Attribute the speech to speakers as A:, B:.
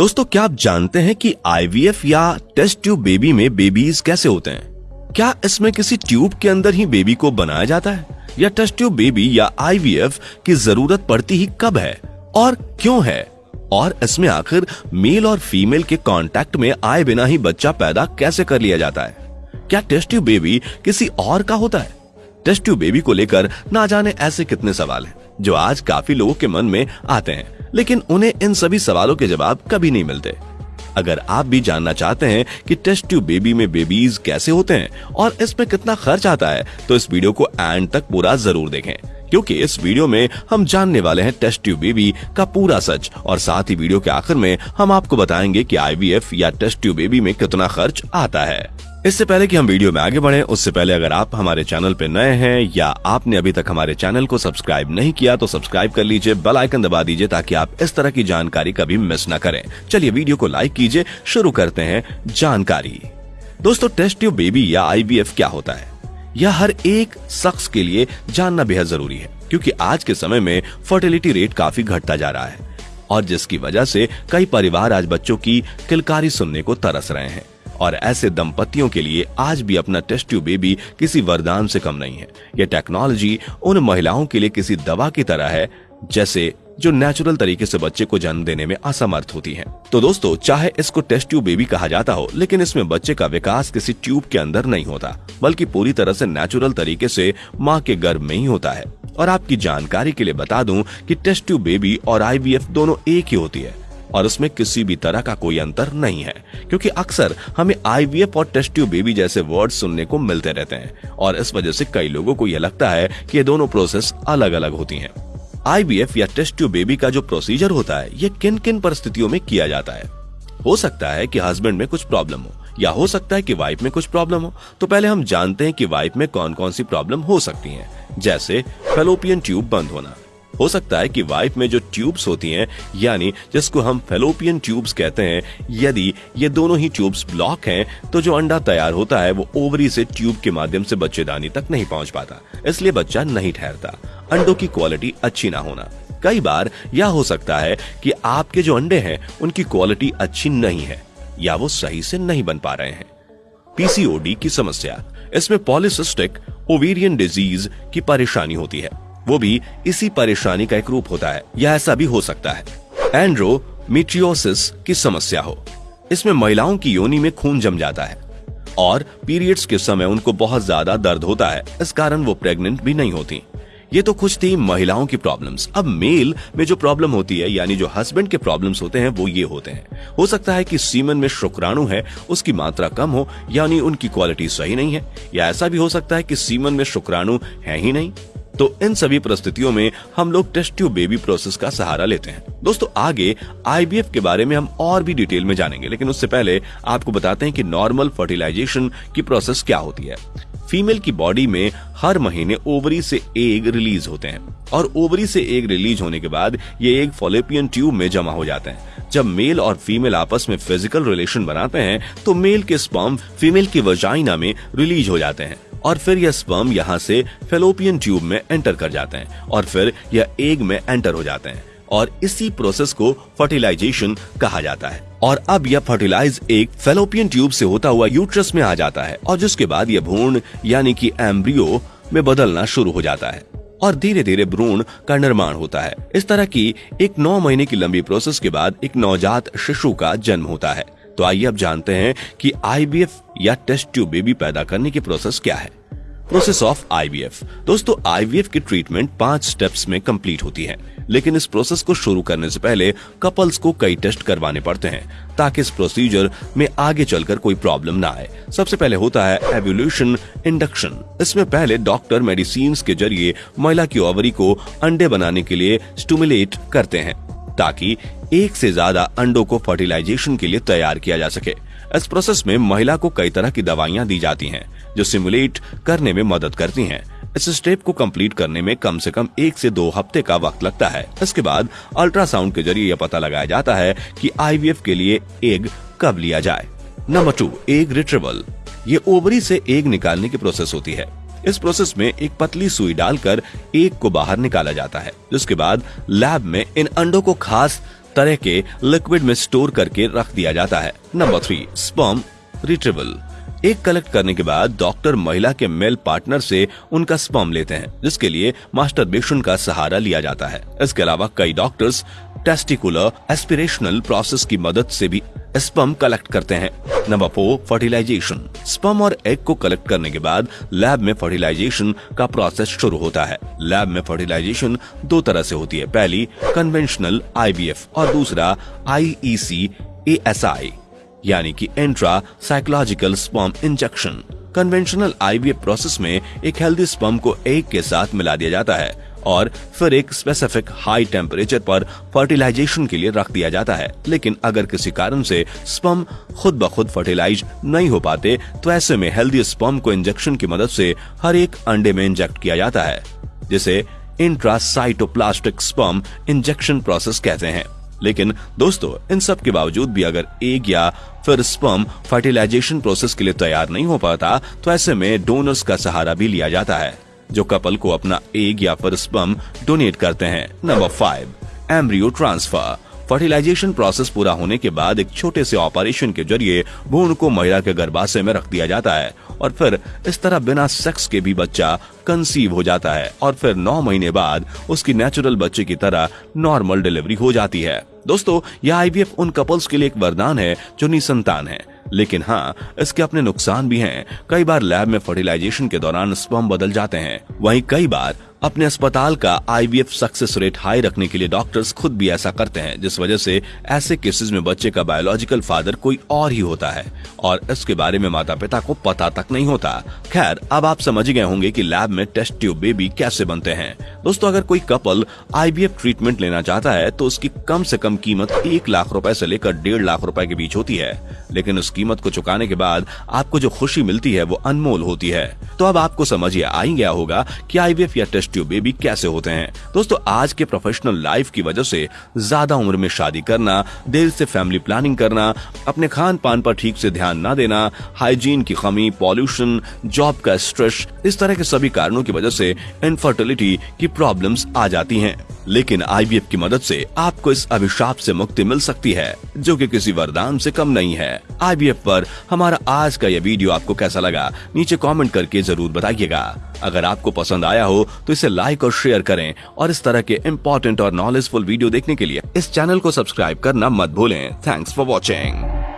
A: दोस्तों, क्या आप जानते हैं कि आईवीएफ या टेस्ट ट्यूब बेबी में बेबीज कैसे होते हैं? क्या इसमें किसी ट्यूब के अंदर ही बेबी को बनाया जाता है? या टेस्ट ट्यूब बेबी या आईवीएफ की ज़रूरत पड़ती ही कब है? और क्यों है? और इसमें आखिर मेल और फीमेल के कांटेक्ट में आए बिना ही बच्चा पैदा कैसे कर लिया जाता है? क्या टेस्ट ट्यूब बेबी किसी और का होता है? टेस्ट ट्यूब बेबी को लेकर ना जाने ऐसे कितने सवाल हैं, जो आज काफ़ी लोगों के मन में आते हैं। लेकिन उन्हें इन सभी सवालों के जवाब कभी नहीं मिलते। अगर आप भी जानना चाहते हैं कि टेस्ट ट्यूब बेबी में बेबीज कैसे होते हैं और इसमें कितना खर्च आता है तो इस वीडियो को एंड तक पूरा ज़रूर देखें। क्योंकि इस वीडियो में हम जानने वाले हैं टेस्ट ट्यूब बेबी का पूरा सच और साथ ही वीडियो के आखिर में हम आपको बताएँगे कि आईवीएफ या टेस्ट ट्यूब बेबी में कितना खर्च आता है। इससे पहले कि हम वीडियो में आगे बढ़े, उससे पहले अगर आप हमारे चैनल पर नए हैं या आपने अभी तक हमारे चैनल को सब्सक्राइब नहीं किया तो सब्सक्राइब कर लीजिए, बेल आइकन दबा दीजिए ताकि आप इस तरह की जानकारी कभी मिस न करें। चलिए वीडियो को लाइक कीजिए, शुरू करते हैं जानकारी। दोस्तों, टेस्ट ट्यूब बेबी या आईवीएफ क्या होता है? यह हर एक शख्स के लिए जानना बेहद ज़रूरी है, क्योंकि आज के समय में फर्टिलिटी रेट काफ़ी घटता जा रहा है और जिसकी वजह से कई परिवार आज बच्चों की किलकारी सुनने को तरस रहे हैं। और ऐसे दंपतियों के लिए आज भी अपना टेस्ट ट्यूब बेबी किसी वरदान से कम नहीं है। यह टेक्नोलॉजी उन महिलाओं के लिए किसी दवा की तरह है, जैसे जो नेचुरल तरीके से बच्चे को जन्म देने में असमर्थ होती हैं। तो दोस्तों, चाहे इसको टेस्ट ट्यूब बेबी कहा जाता हो, लेकिन इसमें बच्चे का विकास किसी ट्यूब के अंदर नहीं होता, बल्कि पूरी तरह से नेचुरल तरीके से माँ के गर्भ में ही होता है। और आपकी जानकारी के लिए बता दूँ कि टेस्ट ट्यूब बेबी और आईवीएफ दोनों एक ही होती है। और उसमें किसी भी तरह का कोई अंतर नहीं है, क्योंकि अक्सर हमें आईवीएफ और टेस्ट बेबी जैसे वर्ड सुनने को मिलते रहते हैं, और इस वजह से कई लोगों को यह लगता है कि ये दोनों प्रोसेस अलग अलग होती हैं। आईवीएफ या टेस्ट बेबी का जो प्रोसीजर होता है, ये किन किन परिस्थितियों में किया जाता है? हो सकता है कि हस्बैंड में कुछ प्रॉब्लम हो, या हो सकता है कि वाइफ में कुछ प्रॉब्लम हो। तो पहले हम जानते हैं कि वाइफ में कौन कौन सी प्रॉब्लम हो सकती हैं, जैसे फेलोपियन ट्यूब बंद होना। हो सकता है कि वाइफ में जो ट्यूब्स होती हैं, यानी जिसको हम फेलोपियन ट्यूब्स कहते हैं, यदि ये दोनों ही ट्यूब्स ब्लॉक हैं तो जो अंडा तैयार होता है, वो ओवरी से ट्यूब के माध्यम से बच्चेदानी तक नहीं पहुँच पाता, इसलिए बच्चा नहीं ठहरता। अंडों की क्वालिटी अच्छी ना होना। कई बार यह हो सकता है कि आपके जो अंडे हैं, उनकी क्वालिटी अच्छी नहीं है, या वो सही से नहीं बन पा रहे हैं। पीसीओडी की समस्या। इसमें पॉलिसिस्टिक ओवेरियन डिज़ीज़ की परेशानी होती है। वो भी इसी परेशानी का एक रूप होता है, या ऐसा भी हो सकता है। एंड्रोमीट्रियोसिस की समस्या हो। इसमें महिलाओं की योनि में खून जम जाता है, और पीरियड्स के समय उनको बहुत ज़्यादा दर्द होता है, इस कारण वो प्रेग्नेंट भी नहीं होती। ये तो कुछ थी महिलाओं की प्रॉब्लम्स अब मेल में जो प्रॉब्लम होती है, यानी जो हस्बैंड के प्रॉब्लम्स होते हैं, वो ये होते हैं। हो सकता है कि सीमन में शुक्राणु है, उसकी मात्रा कम हो, यानी उनकी क्वालिटी सही नहीं है, या ऐसा भी हो सकता है कि सीमन में शुक्राणु है ही नहीं। तो इन सभी परिस्थितियों में हम लोग टेस्ट ट्यूब बेबी प्रोसेस का सहारा लेते हैं। दोस्तों, आगे आईबीएफ के बारे में हम और भी डिटेल में जानेंगे, लेकिन उससे पहले आपको बताते हैं कि नॉर्मल फर्टिलाइजेशन की प्रोसेस क्या होती है। फीमेल की बॉडी में हर महीने ओवरी से एग रिलीज़ होते हैं, और ओवरी से एग रिलीज़ होने के बाद ये एग फोलेपियन ट्यूब में जमा हो जाते हैं। जब मेल और फीमेल आपस में फ़िज़िकल रिलेशन बनाते हैं तो मेल के स्पर्म फीमेल की वजाइना में रिलीज़ हो जाते हैं। और फिर यह स्पर्म यहाँ से फेलोपियन ट्यूब में एंटर कर जाते हैं और फिर यह एग में एंटर हो जाते हैं और इसी प्रोसेस को फर्टिलाइजेशन कहा जाता है। और अब यह फर्टिलाइज एक फेलोपियन ट्यूब से होता हुआ यूट्रस में आ जाता है और जिसके बाद यह भ्रूण यानी कि एम्ब्रियो में बदलना शुरू हो जाता है और धीरे धीरे भ्रूण का निर्माण होता है। इस तरह की एक नौ महीने की लंबी प्रोसेस के बाद एक नवजात शिशु का जन्म होता है। तो आइए अब जानते हैं कि आईबीएफ या टेस्ट ट्यूब बेबी पैदा करने की प्रोसेस क्या है? प्रोसेस ऑफ़ आईवीएफ दोस्तों आईवीएफ की ट्रीटमेंट पाँच स्टेप्स में कंप्लीट होती है। लेकिन इस प्रोसेस को शुरू करने से पहले कपल्स को कई टेस्ट करवाने पड़ते हैं, ताकि इस प्रोसीजर में आगे चलकर कोई प्रॉब्लम ना आए। सबसे पहले होता है एवोल्यूशन इंडक्शन इसमें पहले डॉक्टर मेडिसिन के ज़रिए महिला की ओवरी को अंडे बनाने के लिए स्टूमुलेट करते हैं। ताकि एक से ज़्यादा अंडों को फर्टिलाइजेशन के लिए तैयार किया जा सके। इस प्रोसेस में महिला को कई तरह की दवाइयाँ दी जाती हैं, जो सिमुलेट करने में मदद करती हैं। इस स्टेप को कंप्लीट करने में कम से कम एक से दो हफ़्ते का वक्त लगता है। इसके बाद अल्ट्रासाउंड के ज़रिए यह पता लगाया जाता है कि आईवीएफ के लिए एग कब लिया जाए। नंबर टू एग रिट्रीवल ये ओवरी से एग निकालने की प्रोसेस होती है। इस प्रोसेस में एक पतली सुई डालकर एक को बाहर निकाला जाता है, जिसके बाद लैब में इन अंडों को खास तरह के लिक्विड में स्टोर करके रख दिया जाता है। नंबर थ्री स्पर्म रिट्रीवल एक कलेक्ट करने के बाद डॉक्टर महिला के मेल पार्टनर से उनका स्पर्म लेते हैं, जिसके लिए मास्टर मास्टरबेशन का सहारा लिया जाता है। इसके अलावा कई डॉक्टर्स टेस्टिकुलर एस्पिरेशनल प्रोसेस की मदद से भी स्पर्म कलेक्ट करते हैं। नंबर फोर फर्टिलाइजेशन स्पम और एग को कलेक्ट करने के बाद लैब में फर्टिलाइजेशन का प्रोसेस शुरू होता है। लैब में फर्टिलाइजेशन दो तरह से होती है। पहली कन्वेंशनल आईवीएफ और दूसरा आईईसी एएसआई यानी कि intra psychological sperm injection conventional IVF process में एक हेल्दी स्पर्म को एग के साथ मिला दिया जाता है। और फिर एक स्पेसिफिक हाई टेम्परेचर पर फर्टिलाइजेशन के लिए रख दिया जाता है। लेकिन अगर किसी कारण से स्पम खुद ब खुद फर्टिलाइज नहीं हो पाते तो ऐसे में हेल्दी स्पम को इंजेक्शन की मदद से हर एक अंडे में इंजेक्ट किया जाता है, जिसे इंट्रासाइटोप्लास्टिक स्पर्म इंजेक्शन प्रोसेस कहते हैं। लेकिन दोस्तों, इन सब के बावजूद भी अगर एक या फिर स्पर्म फर्टिलाइजेशन प्रोसेस के लिए तैयार नहीं हो पाता तो ऐसे में डोनर्स का सहारा भी लिया जाता है। जो कपल को अपना एग या फिर स्पर्म डोनेट करते हैं। Number five embryo transfer fertilisation process पूरा होने के बाद एक छोटे से ऑपरेशन के ज़रिए भ्रूण को महिला के गर्भाशय में रख दिया जाता है और फिर इस तरह बिना सेक्स के भी बच्चा कंसीव हो जाता है और फिर नौ महीने बाद उसकी नेचुरल बच्चे की तरह नॉर्मल डिलीवरी हो जाती है। दोस्तों, यह आईवीएफ उन कपल्स के लिए एक वरदान है जो निसंतान है। लेकिन हाँ इसके अपने नुकसान भी हैं। कई बार लैब में फर्टिलाइजेशन के दौरान स्पर्म बदल जाते हैं। वहीं कई बार अपने अस्पताल का आईवीएफ सक्सेस रेट हाई रखने के लिए डॉक्टर्स खुद भी ऐसा करते हैं, जिस वजह से ऐसे केसेस में बच्चे का बायोलॉजिकल फादर कोई और ही होता है। और इसके बारे में माता पिता को पता तक नहीं होता। खैर, अब आप समझ गए होंगे कि लैब में टेस्ट ट्यूब बेबी कैसे बनते हैं। दोस्तों, अगर कोई कपल आईवीएफ ट्रीटमेंट लेना चाहता है तो उसकी कम से कम कीमत एक लाख रुपए से लेकर डेढ़ लाख रुपए के बीच होती है। लेकिन उस कीमत को चुकाने के बाद आपको जो खुशी मिलती है, वो अनमोल होती है। तो अब आपको समझ आ ही गया होगा कि आईवीएफ या टेस्ट ट्यूब बेबी कैसे होते हैं? दोस्तों, आज के प्रोफेशनल लाइफ की वजह से ज़्यादा उम्र में शादी करना देर से फैमिली प्लानिंग करना, अपने खान पान पर ठीक से ध्यान न देना हाइजीन की कमी पॉल्यूशन जॉब का स्ट्रेस इस तरह के सभी कारणों की वजह से इनफर्टिलिटी की प्रॉब्लम्स आ जाती हैं। लेकिन आईवीएफ की मदद से आपको इस अभिशाप से मुक्ति मिल सकती है, जो कि किसी वरदान से कम नहीं है। आईवीएफ पर हमारा आज का यह वीडियो आपको कैसा लगा, नीचे कमेंट करके ज़रूर बताइएगा। अगर आपको पसंद आया हो तो इसे लाइक और शेयर करें, और इस तरह के इम्पोर्टेंट और नॉलेजफुल वीडियो देखने के लिए इस चैनल को सब्सक्राइब करना मत भूलें। Thanks for watching